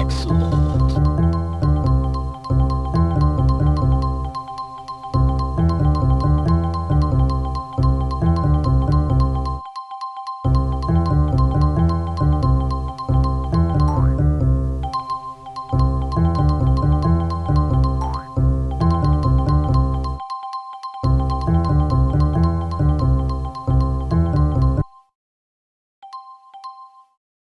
Excellent.